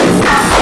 Yeah.